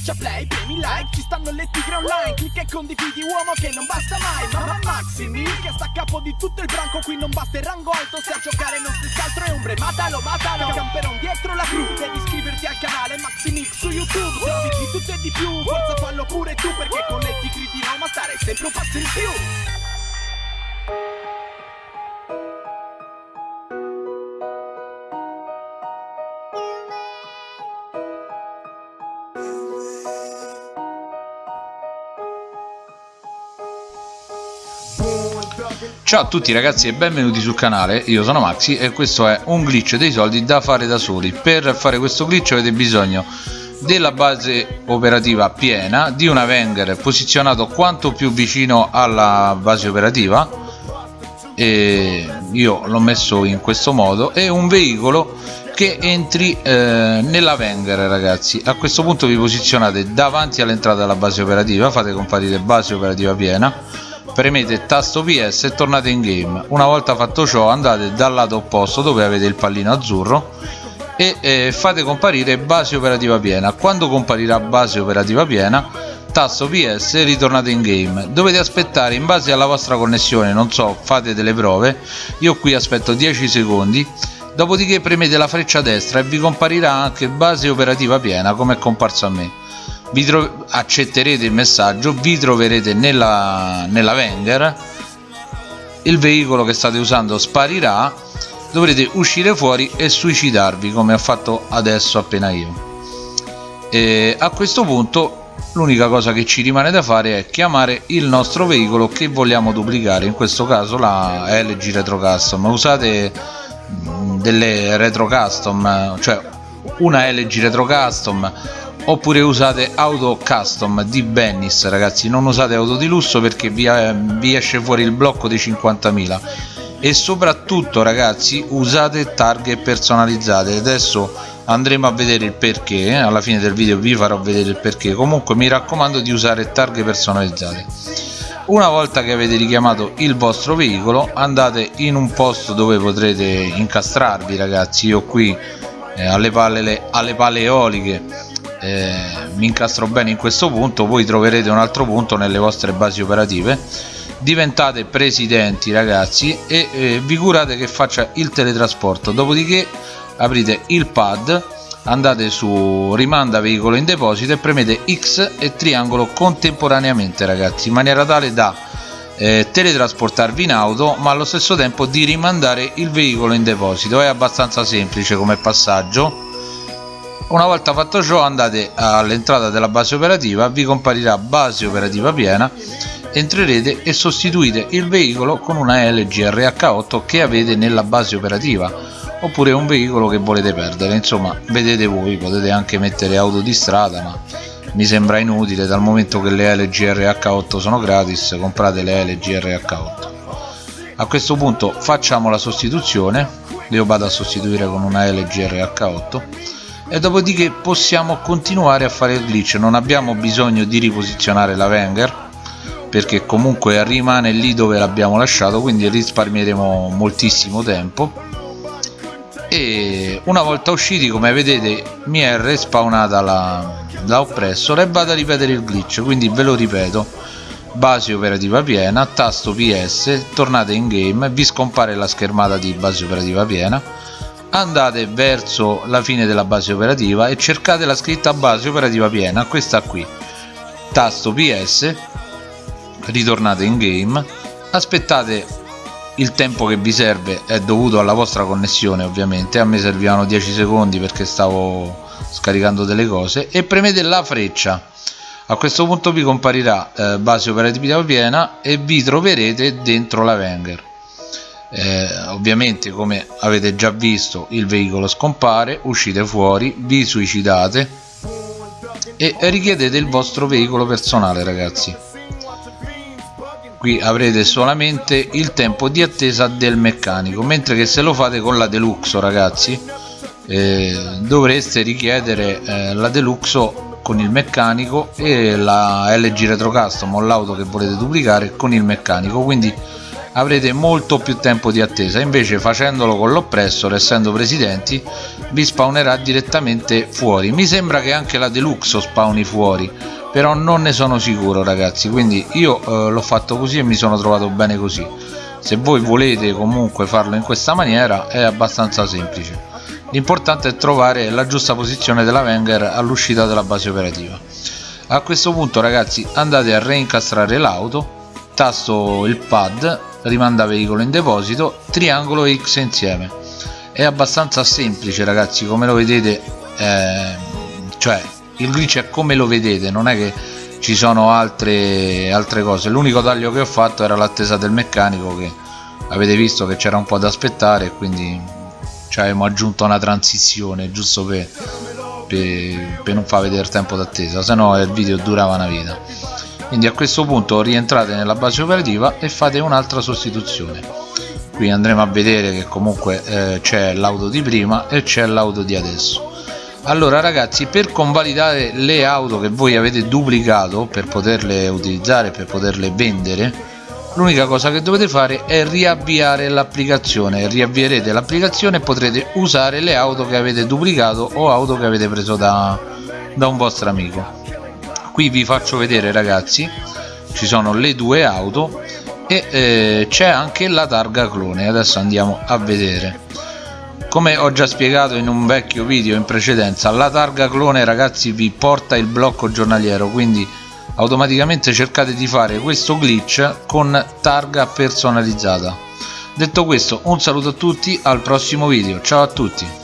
Schiaccia play, premi like, ci stanno le tigre online Clicca e condividi uomo che non basta mai Mamma Maximi, che sta a capo di tutto il branco Qui non basta il rango alto, se a giocare non stessi altro è ombre Matalo, matalo, camperon dietro la cru Devi iscriverti al canale Maximix su YouTube Se di tutto e di più, forza fallo pure tu Perché con le tigri di Roma stare sempre un passo in più Ciao a tutti ragazzi e benvenuti sul canale, io sono Maxi e questo è un glitch dei soldi da fare da soli. Per fare questo glitch avete bisogno della base operativa piena, di una Wenger posizionato quanto più vicino alla base operativa. E io l'ho messo in questo modo. E un veicolo che entri eh, nella Wenger ragazzi. A questo punto vi posizionate davanti all'entrata della base operativa. Fate comparire base operativa piena premete tasto PS e tornate in game. Una volta fatto ciò andate dal lato opposto dove avete il pallino azzurro e eh, fate comparire base operativa piena. Quando comparirà base operativa piena tasto PS e ritornate in game. Dovete aspettare in base alla vostra connessione non so fate delle prove io qui aspetto 10 secondi. Dopodiché premete la freccia destra e vi comparirà anche base operativa piena come è comparso a me vi accetterete il messaggio vi troverete nella, nella Wenger. Il veicolo che state usando sparirà dovrete uscire fuori e suicidarvi come ho fatto adesso appena io. E a questo punto l'unica cosa che ci rimane da fare è chiamare il nostro veicolo che vogliamo duplicare. In questo caso la LG Retro Custom. Usate delle Retro Custom cioè una LG Retro Custom oppure usate auto custom di Bennis ragazzi. Non usate auto di lusso perché vi, vi esce fuori il blocco dei 50.000 e soprattutto ragazzi usate targhe personalizzate. Adesso andremo a vedere il perché. Eh? alla fine del video vi farò vedere il perché. Comunque mi raccomando di usare targhe personalizzate. Una volta che avete richiamato il vostro veicolo andate in un posto dove potrete incastrarvi ragazzi. Io qui eh, alle, palle, alle palle eoliche eh, mi incastro bene in questo punto voi troverete un altro punto nelle vostre basi operative. Diventate presidenti ragazzi e eh, vi curate che faccia il teletrasporto. Dopodiché aprite il pad andate su rimanda veicolo in deposito e premete X e triangolo contemporaneamente ragazzi in maniera tale da eh, teletrasportarvi in auto ma allo stesso tempo di rimandare il veicolo in deposito. È abbastanza semplice come passaggio una volta fatto ciò andate all'entrata della base operativa vi comparirà base operativa piena entrerete e sostituite il veicolo con una LG RH8 che avete nella base operativa oppure un veicolo che volete perdere. Insomma vedete voi potete anche mettere auto di strada ma mi sembra inutile dal momento che le LG RH8 sono gratis comprate le LG RH8 a questo punto facciamo la sostituzione. Io vado a sostituire con una LG RH8 e dopodiché possiamo continuare a fare il glitch. Non abbiamo bisogno di riposizionare la Wenger perché comunque rimane lì dove l'abbiamo lasciato quindi risparmieremo moltissimo tempo. E una volta usciti come vedete mi è respawnata la, la oppressor e vado a ripetere il glitch quindi ve lo ripeto. Base operativa piena tasto ps tornate in game vi scompare la schermata di base operativa piena andate verso la fine della base operativa e cercate la scritta base operativa piena questa qui. Tasto ps ritornate in game. Aspettate il tempo che vi serve è dovuto alla vostra connessione ovviamente. A me servivano 10 secondi perché stavo scaricando delle cose. E premete la freccia. A questo punto vi comparirà eh, base operativa piena e vi troverete dentro la Wenger eh, ovviamente come avete già visto il veicolo scompare uscite fuori vi suicidate e richiedete il vostro veicolo personale ragazzi. Qui avrete solamente il tempo di attesa del meccanico mentre che se lo fate con la deluxo ragazzi eh, dovreste richiedere eh, la deluxo con il meccanico e la LG Retro Custom o l'auto che volete duplicare con il meccanico. Quindi avrete molto più tempo di attesa. Invece facendolo con l'oppressor essendo presidenti vi spawnerà direttamente fuori. Mi sembra che anche la deluxe spawni fuori però non ne sono sicuro ragazzi. Quindi io eh, l'ho fatto così e mi sono trovato bene così. Se voi volete comunque farlo in questa maniera è abbastanza semplice. L'importante è trovare la giusta posizione della Wenger all'uscita della base operativa. A questo punto ragazzi andate a reincastrare l'auto tasto il pad rimanda veicolo in deposito triangolo X insieme. È abbastanza semplice ragazzi come lo vedete eh, cioè il glitch è come lo vedete non è che ci sono altre, altre cose. L'unico taglio che ho fatto era l'attesa del meccanico che avete visto che c'era un po' da aspettare quindi ci avevamo aggiunto una transizione giusto per, per, per non far vedere tempo d'attesa se no il video durava una vita quindi a questo punto rientrate nella base operativa e fate un'altra sostituzione. Qui andremo a vedere che comunque eh, c'è l'auto di prima e c'è l'auto di adesso. Allora ragazzi per convalidare le auto che voi avete duplicato per poterle utilizzare per poterle vendere l'unica cosa che dovete fare è riavviare l'applicazione. Riavvierete l'applicazione e potrete usare le auto che avete duplicato o auto che avete preso da, da un vostro amico qui vi faccio vedere ragazzi ci sono le due auto e eh, c'è anche la targa clone. Adesso andiamo a vedere. Come ho già spiegato in un vecchio video in precedenza la targa clone ragazzi vi porta il blocco giornaliero quindi automaticamente cercate di fare questo glitch con targa personalizzata. Detto questo un saluto a tutti al prossimo video. Ciao a tutti